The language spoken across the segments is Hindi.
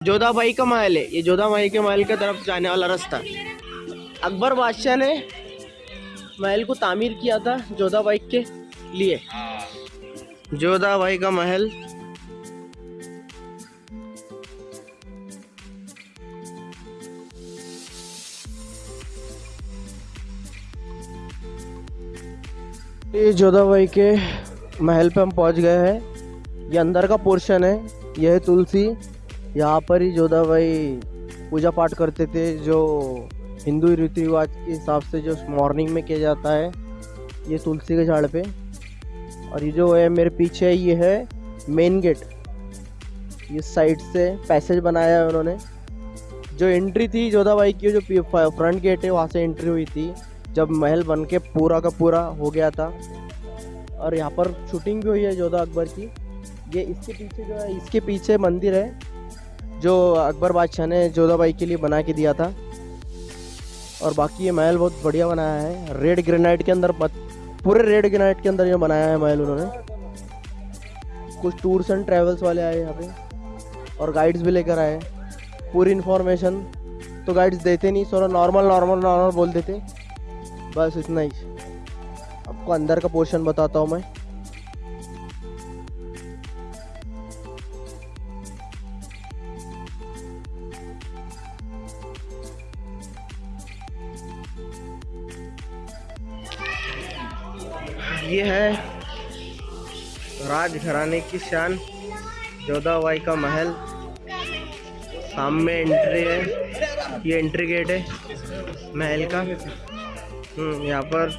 जोधा भाई का महल है। ये जोधा भाई के महल की तरफ़ जाने वाला रास्ता। अकबर बादशाह ने महल को तामीर किया था जोधा भाई के लिए। जोधा भाई का महल ये जोधा भाई के महल पे हम पहुँच गए हैं। ये अंदर का पोर्शन है। यह तुलसी। यहाँ पर ही जोधा भाई, पूजा पाठ करते थे, जो हिंदू रीति रिवाज के हिसाब से जो मॉर्निंग में किया जाता है, ये तुलसी के झाड़ पे। और ये जो है, मेरे पीछे ये है मेन गेट ये साइड से पैसेज बनाया है उन्होंने। जो एंट्री थी जोधा भाई की जो फ्रंट गेट है, वहाँ से एंट्री हुई थी। जब महल बन के पूरा का पूरा हो गया था। और यहाँ पर शूटिंग भी हुई है जोधा अकबर की। ये इसके पीछे जो है, इसके पीछे मंदिर है। जो अकबर बादशाह ने जोधा बाई के लिए बना के दिया था। और बाकी ये महल बहुत बढ़िया बनाया है। रेड ग्रेनाइट के अंदर पूरे रेड ग्रेनाइट के अंदर ये बनाया है महल उन्होंने। कुछ टूर्स एंड ट्रैवल्स वाले आए यहाँ पे, और गाइड्स भी लेकर आए। पूरी इन्फॉर्मेशन तो गाइड्स देते नहीं थोड़ा नॉर्मल नॉर्मल नॉर्मल बोल देते। बस इतना ही। आपको अंदर का पोर्शन बताता हूँ मैं। ये है राजघराने की शान जोधाबाई का महल। सामने एंट्री है ये एंट्री गेट है महल का। हम्म, यहाँ पर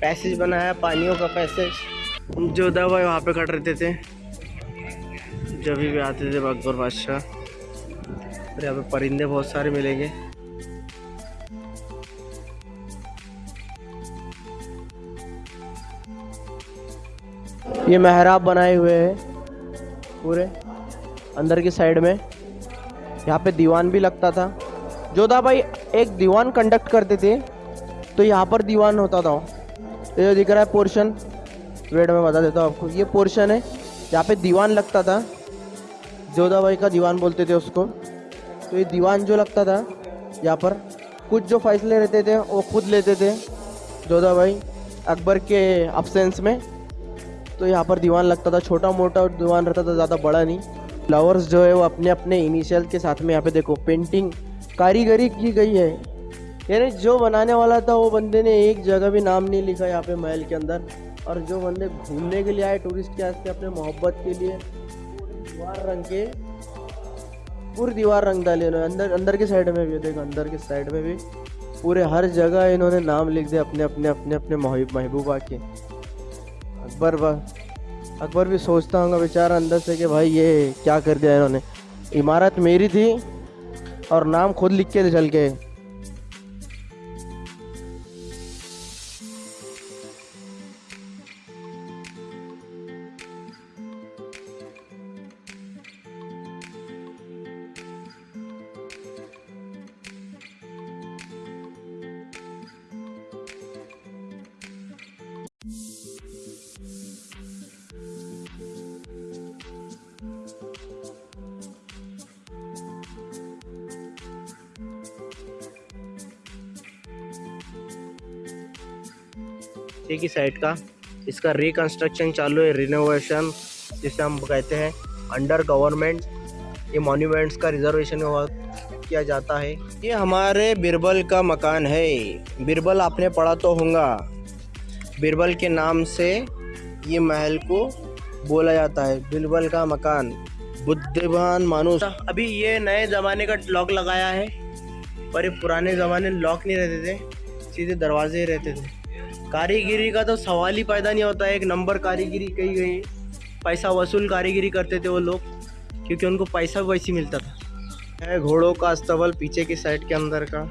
पैसेज बना है पानियों का पैसेज। जोधाबाई वहाँ पे खड़े रहते थे जब भी आते थे अकबर बादशाह। और यहाँ पे परिंदे बहुत सारे मिलेंगे। ये मेहराब बनाए हुए हैं पूरे, अंदर की साइड में। यहाँ पे दीवान भी लगता था। जोधा भाई एक दीवान कंडक्ट करते थे तो यहाँ पर दीवान होता था। ये जो दिख रहा है पोर्शन वेट में बता देता हूँ आपको। ये पोर्शन है यहाँ पे दीवान लगता था। जोधा भाई का दीवान बोलते थे उसको। तो ये दीवान जो लगता था, यहाँ पर कुछ जो फैसले रहते थे, वो खुद लेते थे। जोधा भाई अकबर के अब्सेंस में। तो यहाँ पर दीवान लगता था छोटा मोटा दीवान रहता था ज़्यादा बड़ा नहीं। फ्लावर्स जो है वो अपने अपने इनिशियल के साथ में यहाँ पे देखो पेंटिंग कारीगरी की गई है। यानी जो बनाने वाला था वो बंदे ने एक जगह भी नाम नहीं लिखा यहाँ पे महल के अंदर। और जो बंदे घूमने के लिए आए टूरिस्ट के वास्ते अपने मोहब्बत के लिए दीवार रंग के, पूरी दीवार रंग डाली उन्होंने अंदर अंदर के साइड में भी, देखो, अंदर के साइड में भी, पूरे हर जगह इन्होंने नाम लिख दिया अपने अपने अपने अपने महबूबा के। अकबर अकबर भी सोचता होगा, बेचारा अंदर से कि भाई ये क्या कर दिया इन्होंने। इमारत मेरी थी और नाम खुद लिख के चल के एक ही साइड का इसका रिकन्स्ट्रक्शन चालू है रिनोवेशन जिसे हम कहते हैं अंडर गवर्नमेंट ये मॉन्यूमेंट्स का रिजर्वेशन किया जाता है। ये हमारे बिरबल का मकान है। बिरबल आपने पढ़ा तो होगा। बिरबल के नाम से ये महल को बोला जाता है। बिरबल का मकान बुद्धिमान मानुष अभी ये नए ज़माने का लॉक लगाया है, पर ये पुराने ज़माने लॉक नहीं रहते थे, सीधे दरवाजे रहते थे। कारीगिरी का तो सवाल ही पैदा नहीं होता है। एक नंबर कारीगिरी कही गई। पैसा वसूल कारीगिरी करते थे वो लोग, क्योंकि उनको पैसा भी वैसे मिलता था। घोड़ों का अस्तबल पीछे की साइड के अंदर का।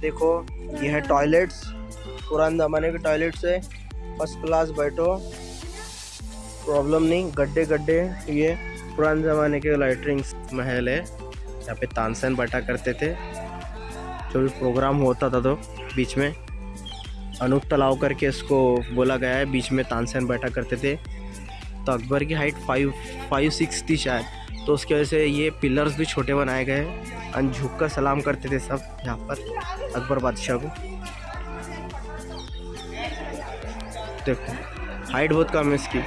देखो, ये है टॉयलेट्स। पुराने ज़माने के टॉयलेट्स है। फ़र्स्ट क्लास बैठो। प्रॉब्लम नहीं, गड्ढे गड्ढे। ये पुराने ज़माने के लाइटरिंग्स महल है। यहाँ पे तानसेन बैठा करते थे। जो भी प्रोग्राम होता था तो। बीच में। अनूप तलाव करके इसको बोला गया है, बीच में तानसेन बैठा करते थे। तो अकबर की हाइट फाइव फाइव सिक्स थी शायद। तो उसकी वजह से ये पिलर्स भी छोटे बनाए गए हैं। और झुक कर सलाम करते थे सब यहाँ पर, अकबर बादशाह को। देखो हाइट बहुत कम है इसकी।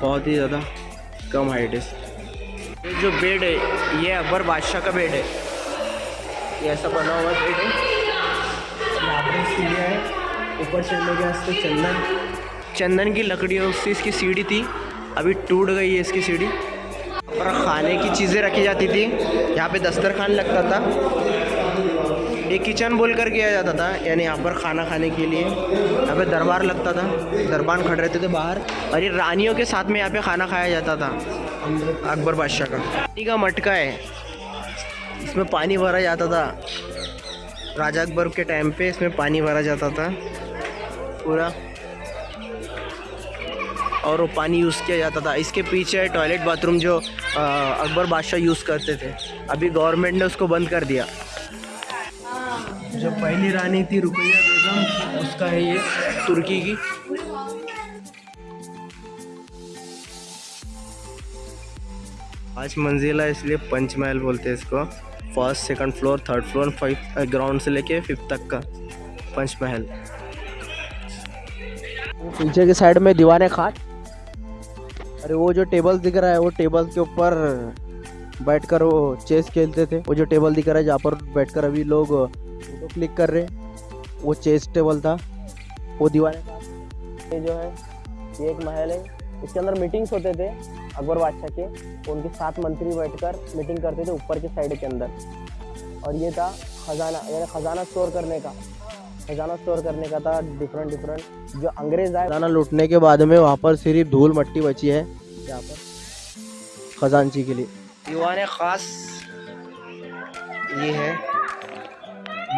बहुत ही ज़्यादा कम हाइट है इसकी। जो बेड है, ये अकबर बादशाह का बेड है। ये ऐसा बना हुआ बेड है। पर सीढ़ियाँ ऊपर चढ़ने के वास्ते चंदन। चंदन की लकड़ियों से इसकी सीढ़ी थी। अभी टूट गई है इसकी सीढ़ी। और खाने की चीज़ें रखी जाती थी। यहाँ पे दस्तरखान लगता था। एक किचन बोल कर किया जाता था। यानी यहाँ पर खाना खाने के लिए। यहाँ पे दरबार लगता था। दरबार खड़े रहते थे बाहर। और ये रानियों के साथ में यहाँ पे खाना खाया जाता था। अकबर बादशाह का। पानी का मटका है। इसमें पानी भरा जाता था। राजा अकबर के टाइम पे इसमें पानी भरा जाता था, पूरा। और वो पानी यूज़ किया जाता था। इसके पीछे टॉयलेट बाथरूम जो अकबर बादशाह यूज़ करते थे। अभी गवर्नमेंट ने उसको बंद कर दिया। जो पहली रानी थी रुकैया बेगम, उसका है ये तुर्की की। पाँच मंजिला इसलिए पंचमहल बोलते हैं इसको। First, second floor, third floor, five ground से लेके फिफ्थ तक का पंचमहल। पीछे की साइड में दीवाने खाट। अरे वो जो टेबल दिख रहा है, वो टेबल के ऊपर बैठकर वो चेस खेलते थे। वो जो टेबल दिख रहा है, जहाँ पर बैठकर अभी लोग फ़ोटो क्लिक कर रहे वो चेस टेबल था। वो दीवाने ये जो है, ये एक महल है। इसके अंदर मीटिंग्स होते थे अकबर बादशाह के। उनके सात मंत्री बैठकर मीटिंग करते थे ऊपर के साइड के अंदर। और ये था खजाना यानी खजाना स्टोर करने का। खजाना स्टोर करने का था डिफरेंट डिफरेंट जो अंग्रेज़ आए खजाना लूटने के बाद में वहाँ पर सिर्फ़ धूल मट्टी बची है यहाँ पर खजानची के लिए। दीवान ख़ास ये है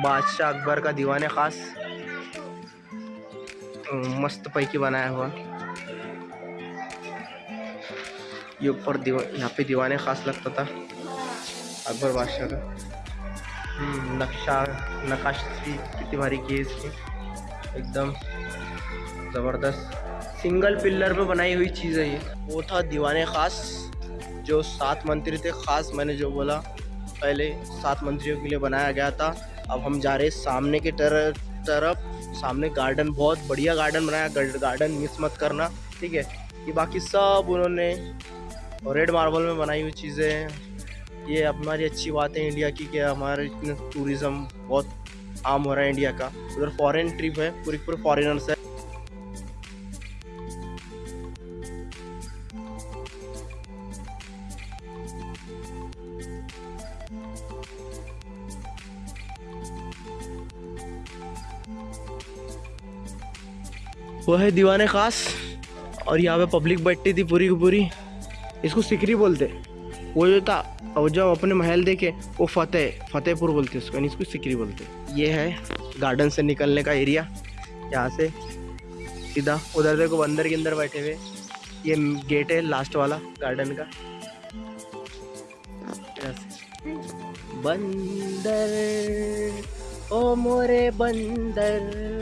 बादशाह अकबर का दीवान ख़ास मस्त पैकी बनाया हुआ। ये ऊपर यहाँ पे दीवाने ख़ास लगता था। अकबर बादशाह का। हम्म, नक्शा कितनी भारी की है इसकी। एकदम ज़बरदस्त। सिंगल पिलर पे बनाई हुई चीज़ है ये। वो था दीवाने ख़ास जो सात मंत्री थे। ख़ास मैंने जो बोला पहले सात मंत्रियों के लिए बनाया गया था। अब हम जा रहे सामने के तरफ़ तरफ़। सामने गार्डन बहुत बढ़िया गार्डन बनाया। गार्डन मिस मत करना ठीक है? ये बाकी सब उन्होंने रेड मार्बल में बनाई हुई चीज़ें ये हमारी अच्छी बात है इंडिया की कि हमारे इतने टूरिज़्म बहुत आम हो रहा है इंडिया का। उधर फॉरेन ट्रिप है, पूरी पूरे फॉरेनर्स है। वो है दीवाने ख़ास, और यहाँ पे पब्लिक बैठती थी पूरी की पूरी। इसको सिकरी बोलते वो जो था और जब अपने महल देखे, वो फतेह, फतेहपुर बोलते उसको इसको सिकरी बोलते ये है गार्डन से निकलने का एरिया। यहाँ से सीधा उधर देखो, बंदर के अंदर बैठे हुए। ये गेट है लास्ट वाला गार्डन का। बंदर, ओ मोरे बंदर।